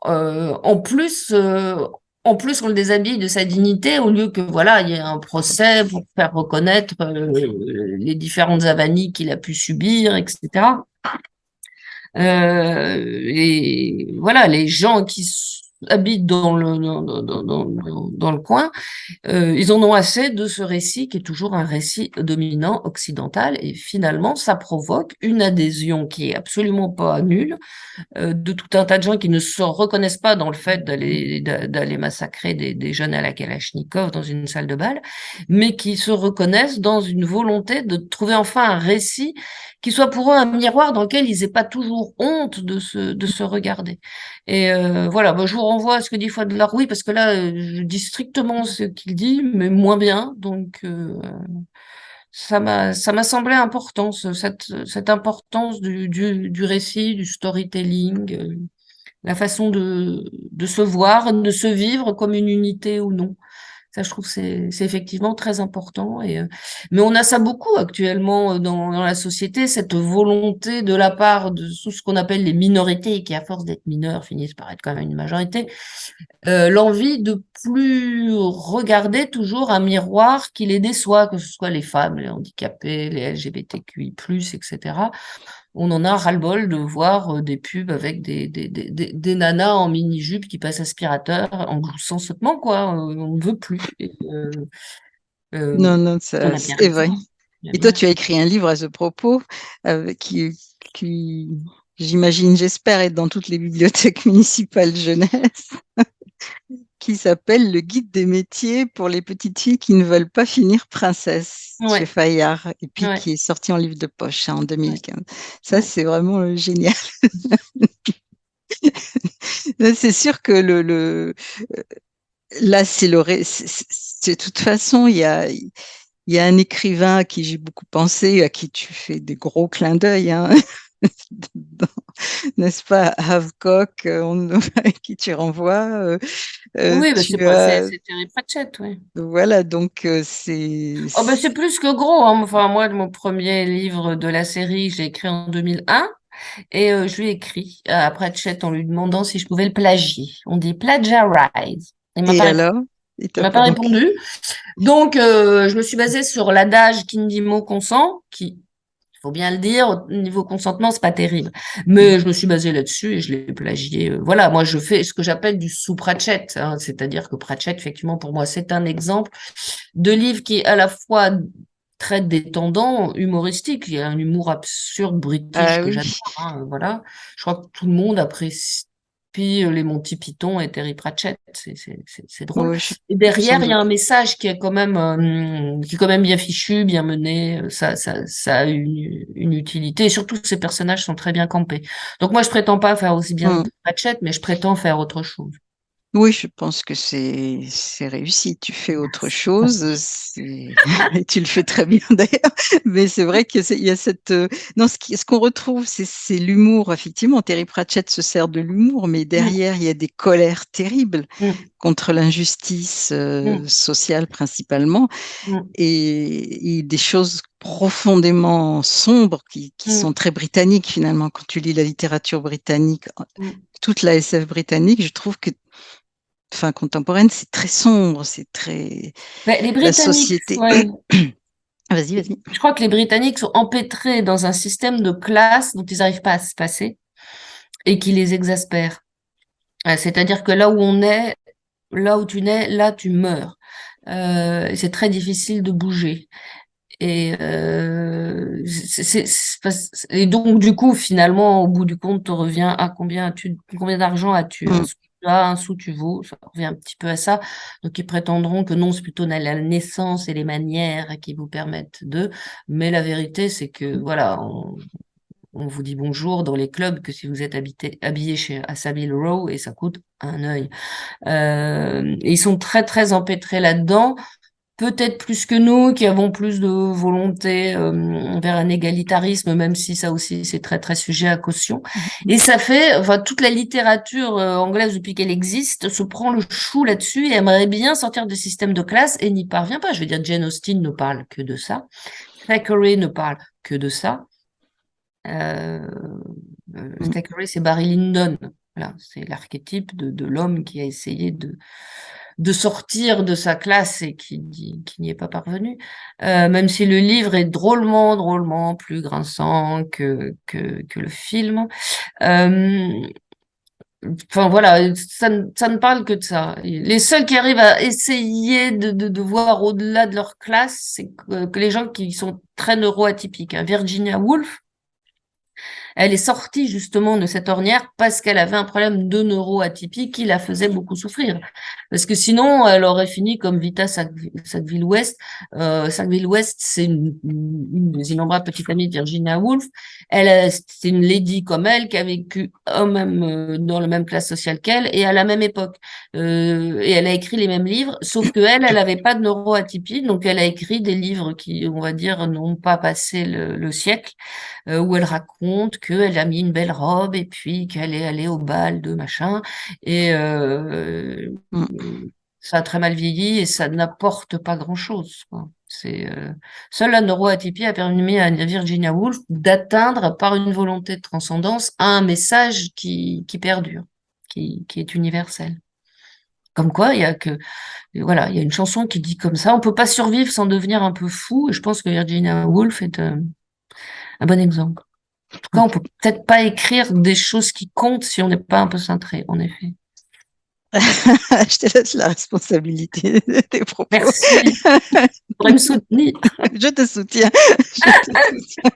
euh en plus, euh, en plus, on le déshabille de sa dignité au lieu que voilà, il y ait un procès pour faire reconnaître euh, les différentes avanies qu'il a pu subir, etc. Euh, et voilà, les gens qui habitent dans le, dans, dans, dans, le coin, euh, ils en ont assez de ce récit qui est toujours un récit dominant occidental et finalement ça provoque une adhésion qui est absolument pas nulle euh, de tout un tas de gens qui ne se reconnaissent pas dans le fait d'aller massacrer des, des, jeunes à la Kalachnikov dans une salle de bal, mais qui se reconnaissent dans une volonté de trouver enfin un récit qui soit pour eux un miroir dans lequel ils n'aient pas toujours honte de se, de se regarder. Et euh, voilà, vous renvoie à ce que dit Fouad oui parce que là, je dis strictement ce qu'il dit, mais moins bien. Donc, euh, ça m'a ça m'a semblé important, cette, cette importance du, du, du récit, du storytelling, euh, la façon de, de se voir, de se vivre comme une unité ou non. Ça, je trouve, c'est effectivement très important. Euh, mais on a ça beaucoup actuellement euh, dans, dans la société, cette volonté de la part de tout ce qu'on appelle les minorités, qui à force d'être mineurs finissent par être quand même une majorité, euh, l'envie de plus regarder toujours un miroir qui les déçoit, que ce soit les femmes, les handicapés, les LGBTQI+, etc on en a ras-le-bol de voir euh, des pubs avec des, des, des, des nanas en mini-jupe qui passent aspirateur en gloussant sautement, quoi. Euh, on ne veut plus. Euh, non, non, c'est vrai. Et toi, tu as écrit un livre à ce propos qui, qui j'imagine, j'espère, être dans toutes les bibliothèques municipales jeunesse qui s'appelle Le guide des métiers pour les petites filles qui ne veulent pas finir princesse chez Fayard et puis qui est sorti en livre de poche hein, en 2015. Ça, c'est vraiment euh, génial. c'est sûr que le, le euh, là, c'est le de toute façon, il y a il y a un écrivain à qui j'ai beaucoup pensé, à qui tu fais des gros clins d'œil, hein, n'est-ce pas, Havecock, euh, qui tu renvoies. Euh, euh, oui, bah, c'est Terry Pratchett, oui. Voilà, donc c'est. Oh, bah, c'est plus que gros. Hein. Enfin, moi, mon premier livre de la série, j'ai écrit en 2001. Et je lui ai écrit à Pratchett en lui demandant si je pouvais le plagier. On dit plagiarize. Il m'a pas alors? Il m'a pas répondu. Donc, je me suis basée sur l'adage qui ne dit mot consent, qui faut bien le dire, au niveau consentement, c'est pas terrible. Mais je me suis basée là-dessus et je l'ai plagié. Euh, voilà, moi je fais ce que j'appelle du sous-Pratchett, hein. c'est-à-dire que Pratchett, effectivement, pour moi, c'est un exemple de livre qui à la fois traite des tendants humoristiques. Il y a un humour absurde british ah que j'adore. Hein, voilà, je crois que tout le monde apprécie puis euh, les Monty Python et Terry Pratchett, c'est drôle. et derrière, il y a un message qui est quand même, euh, qui est quand même bien fichu, bien mené. Ça, ça, ça a une, une, utilité. Et surtout, ces personnages sont très bien campés. Donc moi, je prétends pas faire aussi bien mmh. Pratchett, mais je prétends faire autre chose. Oui, je pense que c'est réussi. Tu fais autre chose, et tu le fais très bien d'ailleurs. Mais c'est vrai qu'il y a cette euh, non, ce qu'on retrouve, c'est l'humour. Effectivement, Terry Pratchett se sert de l'humour, mais derrière, il y a des colères terribles mmh. contre l'injustice euh, mmh. sociale principalement, mmh. et, des choses profondément sombres qui, qui sont très britanniques finalement. Quand tu lis la littérature britannique, toute la SF britannique, je trouve que fin contemporaine, c'est très sombre, c'est très bah, les la société. vas-y, vas-y. Je crois que les Britanniques sont empêtrés dans un système de classe dont ils n'arrivent pas à se passer et qui les exaspère. C'est-à-dire que là où on est, là où tu nais, là tu meurs. Euh, c'est très difficile de bouger. Et, euh, et donc du coup finalement au bout du compte tu reviens à combien as-tu combien d'argent as-tu? Mmh un sou tu vaux, ça revient un petit peu à ça. Donc ils prétendront que non, c'est plutôt la naissance et les manières qui vous permettent de. Mais la vérité, c'est que voilà, on, vous dit bonjour dans les clubs que si vous êtes habité, habillé chez à Row et ça coûte un œil. Euh, ils sont très très empêtrés là-dedans peut-être plus que nous, qui avons plus de volonté euh, vers un égalitarisme, même si ça aussi c'est très très sujet à caution. Mhm. Et ça fait, enfin toute la littérature euh, anglaise depuis qu'elle existe se prend le chou là-dessus et aimerait bien sortir du système de classe et n'y parvient pas. Je veux dire, Jane Austen ne parle que de ça, Thackeray ne parle que de ça. Euh, euh mhm. Thackeray, c'est Barry Lyndon. Voilà, c'est l'archétype de, de l'homme qui a essayé de de sortir de sa classe et qui, n'y est pas parvenu, euh, même si le livre est drôlement, drôlement plus grinçant que, que, le film. Euh, enfin voilà, ça, ça, ne parle que de ça. Les seuls qui arrivent à essayer de, de, de voir au-delà de leur classe, c'est que, les gens qui sont très neuroatypiques. Hein. Virginia Woolf, Elle est sortie justement de cette ornière parce qu'elle avait un problème de neuroatypie qui la faisait beaucoup souffrir. Parce que sinon, elle aurait fini comme Vita Sackville-West. Euh, Sackville-West, c'est une, des innombrables petites amies de Virginia Woolf. Elle, c'est une lady comme elle qui a vécu même, euh, dans la même classe sociale qu'elle et à la même époque. Euh, et elle a écrit les mêmes livres, sauf que elle, elle n'avait pas de neuroatypie, donc elle a écrit des livres qui, on va dire, n'ont pas passé le, le siècle, où elle raconte qu'elle a mis une belle robe et puis qu'elle est allée au bal de machin. Et euh, mm. ça a très mal vieilli et ça n'apporte pas grand-chose. C'est euh, seule la neuroatypie a permis à Virginia Woolf d'atteindre par une volonté de transcendance un message qui, qui perdure, qui, qui est universel. Comme quoi, il y a que voilà, il y a une chanson qui dit comme ça, on peut pas survivre sans devenir un peu fou. Et je pense que Virginia Woolf est euh, un bon exemple. En tout cas, on peut peut-être pas écrire des choses qui comptent si on n'est pas un peu centré, en effet. je te laisse la responsabilité de tes propos. Merci. Pour me soutenir. je te soutiens. Je te soutiens.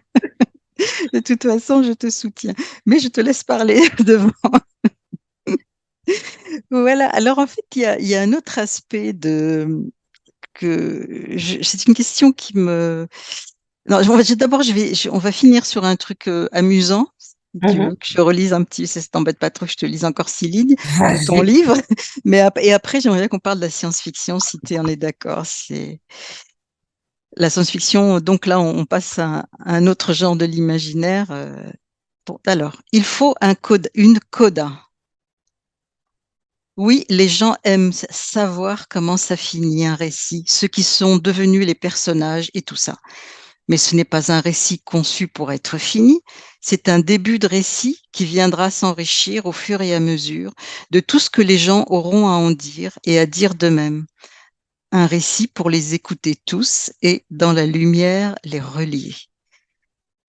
De toute façon, je te soutiens. Mais je te laisse parler devant. voilà. Alors, en fait, il y a, y a, un autre aspect de que c'est une question qui me non, d'abord, je vais, on va finir sur un truc euh, amusant. Si tu veux mhm. que je relise un petit, ça t'embête pas trop, je te lise encore six lignes de ton livre. Mais et après, j'aimerais bien qu'on parle de la science-fiction, si tu en es d'accord. C'est la science-fiction. Donc là, on, passe à, un autre genre de l'imaginaire. Euh, alors, il faut un code, une coda. Oui, les gens aiment savoir comment ça finit un récit, ceux qui sont devenus les personnages et tout ça mais ce n'est pas un récit conçu pour être fini, c'est un début de récit qui viendra s'enrichir au fur et à mesure de tout ce que les gens auront à en dire et à dire d'eux-mêmes. Un récit pour les écouter tous et, dans la lumière, les relier.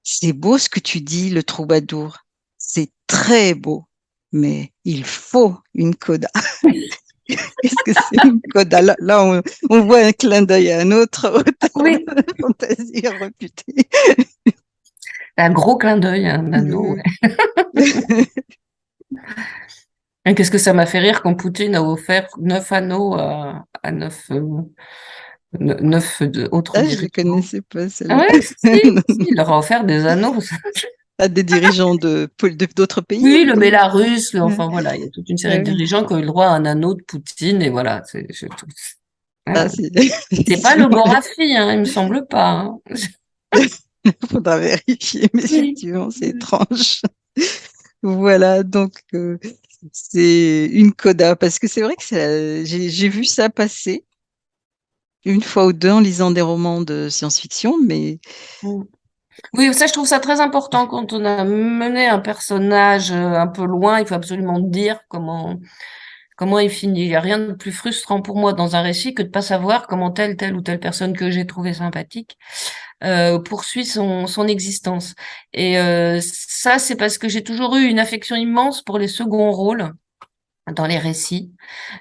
C'est beau ce que tu dis, le troubadour. C'est très beau, mais il faut une coda. Qu'est-ce que c'est une coda Là, on, on, voit un clin d'œil à un autre oui. fantaisie reputée. Un gros clin d'œil, un anneau. Qu'est-ce que ça m'a fait rire quand Poutine a offert neuf anneaux à, à neuf, euh, neuf autres ah, Je ne connaissais pas celle-là. Ah ouais, si, il leur a offert des anneaux à des dirigeants de d'autres pays. Oui, le Bélarus, enfin voilà, il y a toute une série de dirigeants qui ont eu le droit à un anneau de Poutine et voilà. C'est ah, pas le Gorafi, hein, il me semble pas. Il hein. faudra vérifier, mais effectivement, c'est étrange. voilà, donc euh, c'est une coda, parce que c'est vrai que j'ai vu ça passer une fois ou deux en lisant des romans de science-fiction, mais mm. Oui, ça, je trouve ça très important quand on a mené un personnage euh, un peu loin. Il faut absolument dire comment, comment il finit. Il n'y a rien de plus frustrant pour moi dans un récit que de pas savoir comment telle, telle ou telle personne que j'ai trouvée sympathique euh, poursuit son, son existence. Et euh, ça, c'est parce que j'ai toujours eu une affection immense pour les seconds rôles dans les récits.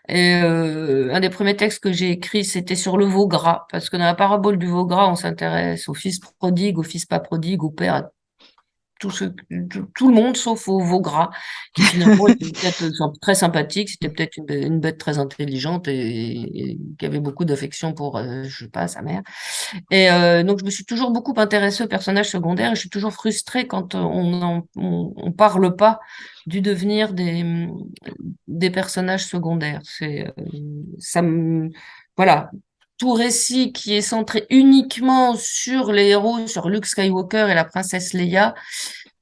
Et euh, un des premiers textes que j'ai écrit, c'était sur le veau gras, parce que dans la parabole du veau gras, on s'intéresse au fils prodigue, au fils pas prodigue, au père, tout, ce, tout, le monde sauf au veau gras, qui finalement était peut-être très sympathique, c'était peut-être une, bête très intelligente et, qui avait beaucoup d'affection pour, euh, je sais pas, sa mère. Et euh, donc je me suis toujours beaucoup intéressée aux personnages secondaires et je suis toujours frustrée quand on on, on parle pas du devenir des, des personnages secondaires. C'est euh, ça me voilà tout récit qui est centré uniquement sur les héros, sur Luke Skywalker et la princesse Leia,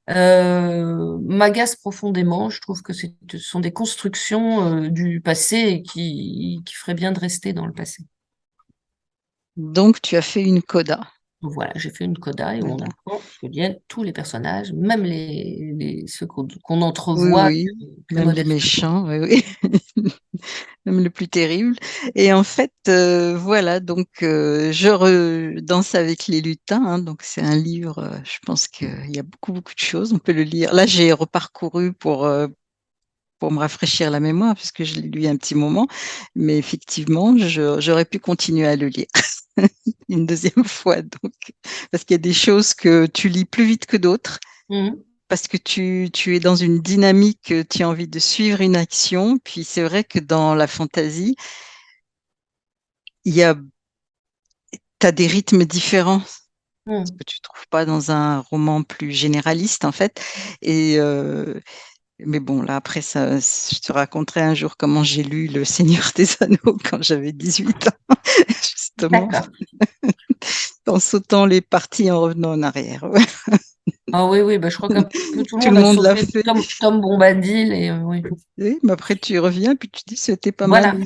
euh, m'agace profondément. Je trouve que ce sont des constructions euh, du passé qui, qui feraient bien de rester dans le passé. Donc, tu as fait une coda. Voilà, j'ai fait une coda et on apprend bien tous les personnages, même les, ceux qu'on entrevoit. Oui, même les méchants, oui, oui. même le plus terrible. Et en fait, euh, voilà, donc euh, je danse avec les lutins. Hein, donc c'est un livre, euh, je pense qu'il y a beaucoup, beaucoup de choses. On peut le lire. Là, j'ai reparcouru pour, pour me rafraîchir la mémoire, puisque je l'ai lu un petit moment. Mais effectivement, j'aurais pu continuer à le lire. une deuxième fois, donc, parce qu'il y a des choses que tu lis plus vite que d'autres. Mmh. Parce que tu, tu es dans une dynamique, tu as envie de suivre une action. Puis c'est vrai que dans la fantaisie, il y a, as des rythmes différents. Hmm. que tu trouves pas dans un roman plus généraliste en fait. Et euh, mais bon, là après ça, je te raconterai un jour comment j'ai lu Le Seigneur des Anneaux quand j'avais 18 ans, justement, en sautant les parties en revenant en arrière. Ah oui, oui, bah, je crois peu tout le Tout monde le a monde l'a fait. Tom, Tom Bombadil et euh, oui. Oui, mais après tu reviens puis tu dis c'était pas mal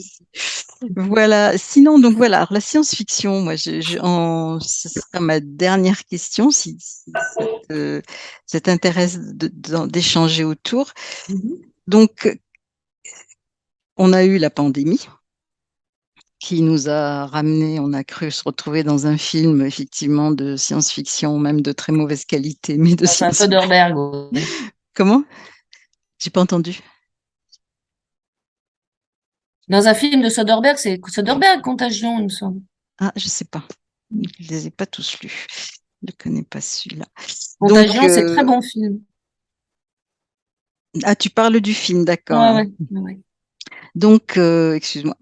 Voilà. Sinon, donc voilà, alors, la science-fiction, moi, je, je- en- ce sera ma dernière question, si, si ça t'intéresse d'échanger autour. Donc, on a eu la pandémie qui nous a ramené, on a cru se retrouver dans un film effectivement de science-fiction, même de très mauvaise qualité, mais de C'est un science-fiction. Soderbergh. Comment? J'ai pas entendu. Dans un film de Soderbergh, c'est Soderbergh, Contagion, il me semble. Ah, je sais pas. Je les ai pas tous lus. Je ne connais pas celui-là. Contagion, c'est euh, très bon film. Ah, tu parles du film, Ouais, d'accord. ouais, ouais. Donc, euh, excuse-moi.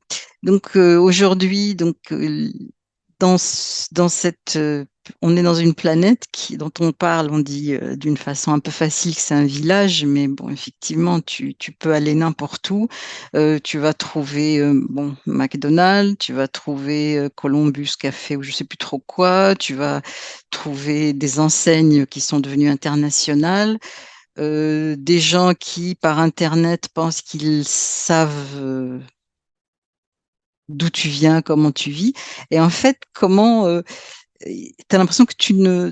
Donc euh, aujourd'hui, euh, dans ce- dans cette, on est dans une planète qui, dont on parle, on dit d'une façon un peu facile que c'est un village, mais bon, effectivement, tu, peux aller n'importe où. Tu vas trouver bon McDonald's, tu vas trouver Columbus Café ou je sais plus trop quoi. Tu vas trouver des enseignes qui sont devenues internationales euh, des gens qui, par Internet, pensent qu'ils savent euh, d'où tu viens, comment tu vis. Et en fait, comment tu as l'impression que tu ne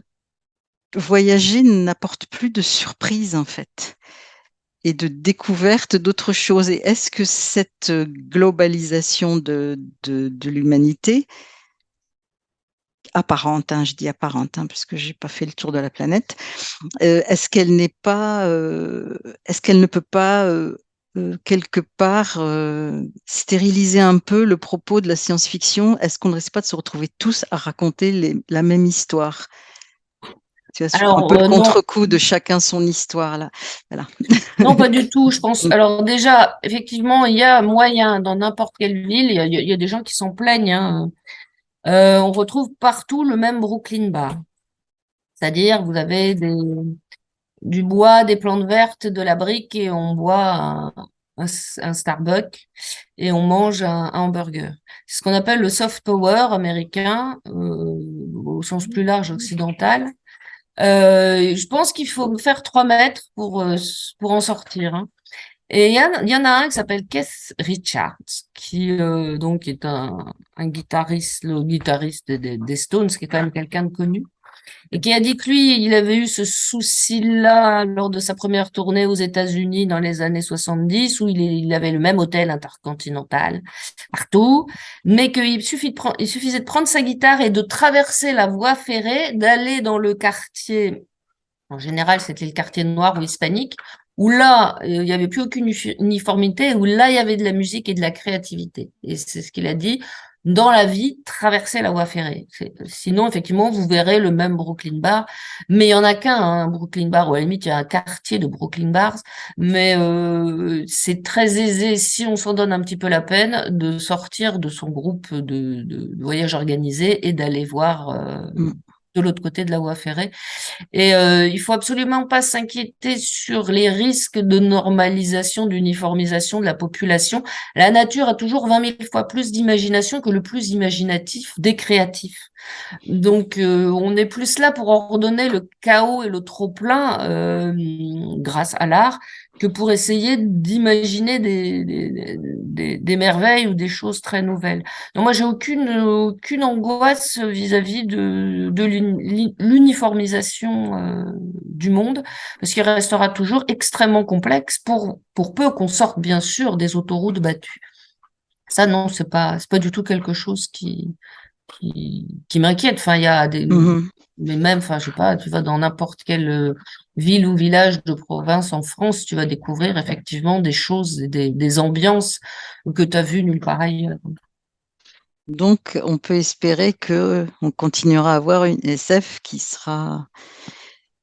voyager n'apporte plus de surprise, en fait, et de découverte d'autres choses. Et est-ce que cette globalisation de, de, de l'humanité apparente, hein, je dis apparente, hein, parce que j'ai pas fait le tour de la planète, euh, est-ce qu'elle n'est pas, euh, est-ce qu'elle ne peut pas euh, quelque part stériliser un peu le propos de la science-fiction? Est-ce qu'on ne risque pas de se retrouver tous à raconter les- la même histoire? Tu vois, sur un Alors, peu le contre-coup de chacun son histoire là. Voilà. non, pas du tout, je pense. Mm. Alors déjà, effectivement, il y a moyen dans n'importe quelle ville, il y a, il y a des gens qui s'en plaignent. hein. Euh, on retrouve partout le même Brooklyn Bar. C'est-à-dire, vous avez des, du bois, des plantes vertes, de la brique et on boit un, Starbucks et on mange un, un hamburger. C'est ce qu'on appelle le soft power américain, euh, au sens plus large occidental. Euh, je pense qu'il faut faire trois mètres pour, euh, pour en sortir. hein. Et il y, en- a un qui s'appelle Keith Richards, qui euh, donc est un, un guitariste, le guitariste des, des Stones, qui est quand même quelqu'un de connu, et qui a dit que lui, il avait eu ce souci-là lors de sa première tournée aux États-Unis dans les années 70, où il, il avait le même hôtel intercontinental partout, mais qu'il suffit il suffisait de prendre sa guitare et de traverser la voie ferrée, d'aller dans le quartier, en général c'était le quartier noir ou hispanique, où là, euh, il n'y avait plus aucune uni- uniformité, où là, il y avait de la musique et de la créativité. Et c'est ce qu'il a dit. Dans la vie, traverser la voie ferrée. Sinon, effectivement, vous verrez le même Brooklyn Bar, mais il y en a qu'un, hein, Brooklyn Bar, ou à la limite, il y a un quartier de Brooklyn Bars, mais euh, c'est très aisé, si on s'en donne un petit peu la peine, de sortir de son groupe de voyage organisé et d'aller voir euh, Mm. De l'autre côté de la voie ferrée. Et euh, il faut absolument pas s'inquiéter sur les risques de normalisation, d'uniformisation de la population. La nature a toujours 20 000 fois plus d'imagination que le plus imaginatif des créatifs. Donc, euh, on est plus là pour ordonner le chaos et le trop-plein euh, grâce à l'art que pour essayer d'imaginer des, des, merveilles ou des choses très nouvelles. Donc moi, j'ai aucune, aucune angoisse vis-à-vis de, de l'uni- l'uniformisation euh, du monde, parce qu'il restera toujours extrêmement complexe pour, pour peu qu'on sorte, bien sûr, des autoroutes battues. Ça, non, c'est pas, pas du tout quelque chose qui, qui, qui m'inquiète. Enfin, il y a des, Mhm. mais même, enfin, je sais pas, tu vas dans n'importe quelle euh, ville ou village de province en France, tu vas découvrir effectivement des choses, des, des ambiances que tu as vues nulle part ailleurs. Donc, on peut espérer que on continuera à avoir une SF qui sera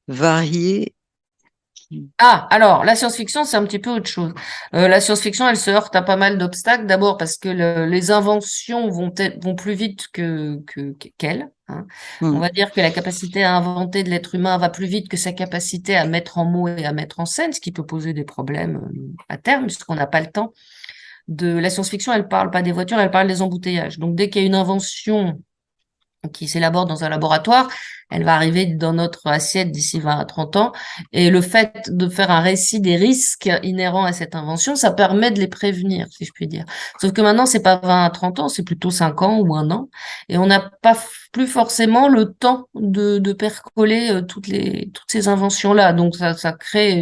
variée, Ah, alors, la science-fiction, c'est un petit peu autre chose. Euh, la science-fiction, elle se heurte à pas mal d'obstacles. D'abord parce que les inventions vont, vont plus vite que qu'elle. Hein. On Mm. va dire que la capacité à inventer de l'être humain va plus vite que sa capacité à mettre en mots et à mettre en scène, ce qui peut poser des problèmes euh, à terme, puisqu'on n'a pas le temps. De la science-fiction, elle parle pas des voitures, elle parle des embouteillages. Donc, dès qu'il y a une invention qui s'élabore dans un laboratoire, elle va arriver dans notre assiette d'ici 20 à 30 ans. Et le fait de faire un récit des risques inhérents à cette invention, ça permet de les prévenir, si je puis dire. Sauf que maintenant, c'est pas 20 à 30 ans, c'est plutôt 5 ans ou un an. Et on n'a pas plus forcément le temps de, percoler euh, toutes, les, toutes ces inventions-là. Donc, ça, ça crée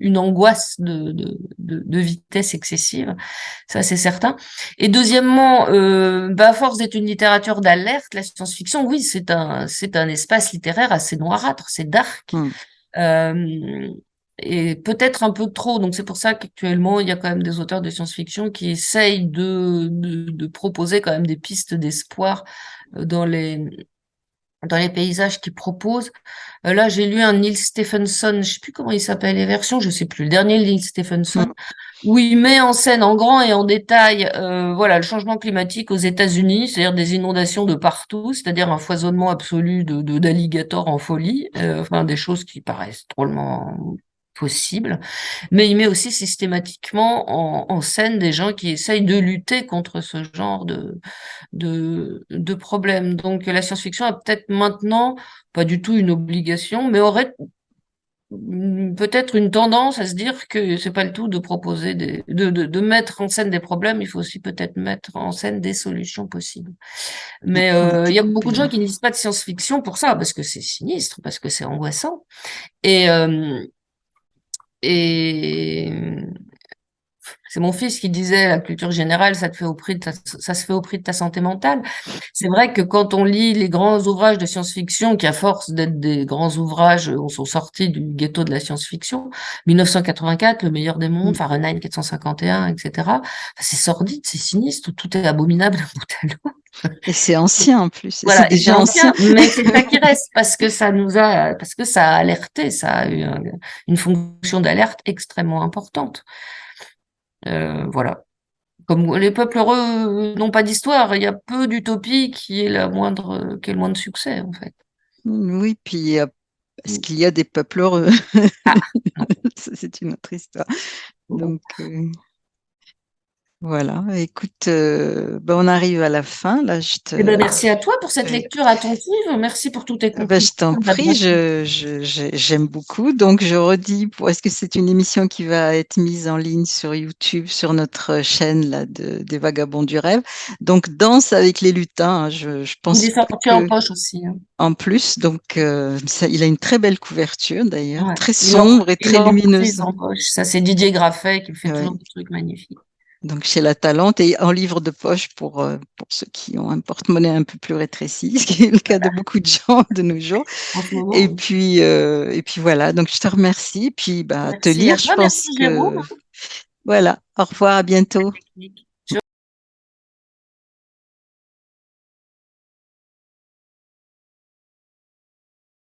une angoisse de, de, de, vitesse excessive. Ça, c'est certain. Et deuxièmement, euh, bah, force une littérature d'alerte, la science-fiction, oui, c'est un, c'est un espace littéraire assez noirâtre, c'est dark. Mm. Euh, et peut-être un peu trop. Donc c'est pour ça qu'actuellement, il y a quand même des auteurs de science-fiction qui essayent de, de, de, proposer quand même des pistes d'espoir euh, dans les dans les paysages qu'ils proposent. Euh, là, j'ai lu un Neil Stephenson, je sais plus comment il s'appelle les versions, je sais plus, le dernier Neil Stephenson, Mm. où il met en scène en grand et en détail, euh, voilà, le changement climatique aux États-Unis, c'est-à-dire des inondations de partout, c'est-à-dire un foisonnement absolu de d'alligators en folie, euh, enfin des choses qui paraissent drôlement possibles, mais il met aussi systématiquement en, en, scène des gens qui essayent de lutter contre ce genre de, de, de problèmes. Donc la science-fiction a peut-être maintenant, pas du tout une obligation, mais aurait peut-être une tendance à se dire que c'est pas le tout de proposer des, de, de, de, mettre en scène des problèmes, il faut aussi peut-être mettre en scène des solutions possibles. Mais euh, il y a beaucoup de gens qui ne lisent pas de science-fiction pour ça, parce que c'est sinistre, parce que c'est angoissant. Et, euh, et c'est mon fils qui disait la culture générale, ça te fait au prix de ta, ça se fait au prix de ta santé mentale. C'est vrai que quand on lit les grands ouvrages de science-fiction, qui à force d'être des grands ouvrages, on sont sortis du ghetto de la science-fiction, 1984, le meilleur des mondes, Fahrenheit 451, etc. c'est sordide, c'est sinistre, tout est abominable bout à l'autre. Et c'est ancien en plus. Voilà, c'est déjà ancien, ancien. mais c'est ça qui reste parce que ça nous a, parce que ça a alerté, ça a eu un, une fonction d'alerte extrêmement importante. Euh, voilà. Comme les peuples heureux n'ont pas d'histoire, il y a peu d'utopie qui est la moindre, qui est le moins de succès en fait. Oui, puis est-ce qu'il y a des peuples heureux? Ah, C'est une autre histoire. Donc euh, voilà. Écoute, euh, ben on arrive à la fin. Là, je te. Eh ben, merci à toi pour cette lecture attentive. Merci pour toutes tes ben, Je t'en prie. Je, je, j'aime beaucoup. Donc je redis, pour est-ce que c'est une émission qui va être mise en ligne sur YouTube, sur notre chaîne là de, des Vagabonds du rêve? Donc danse avec les lutins. Je, je pense. Il est sorti que... en poche aussi. Hein. En plus, donc euh, ça, il a une très belle couverture d'ailleurs, ouais. très sombre et très lumineuse. En poche. Ça, c'est Didier Graffet qui fait ouais. toujours des trucs magnifiques. Donc chez La Talente et en livre de poche pour, euh, pour ceux qui ont un porte-monnaie un peu plus rétréci, ce qui est le cas de beaucoup de gens de nos jours. Et puis euh, et puis voilà. Donc je te remercie. Puis bah merci te lire, je pense que Jérôme. voilà. Au revoir, à bientôt.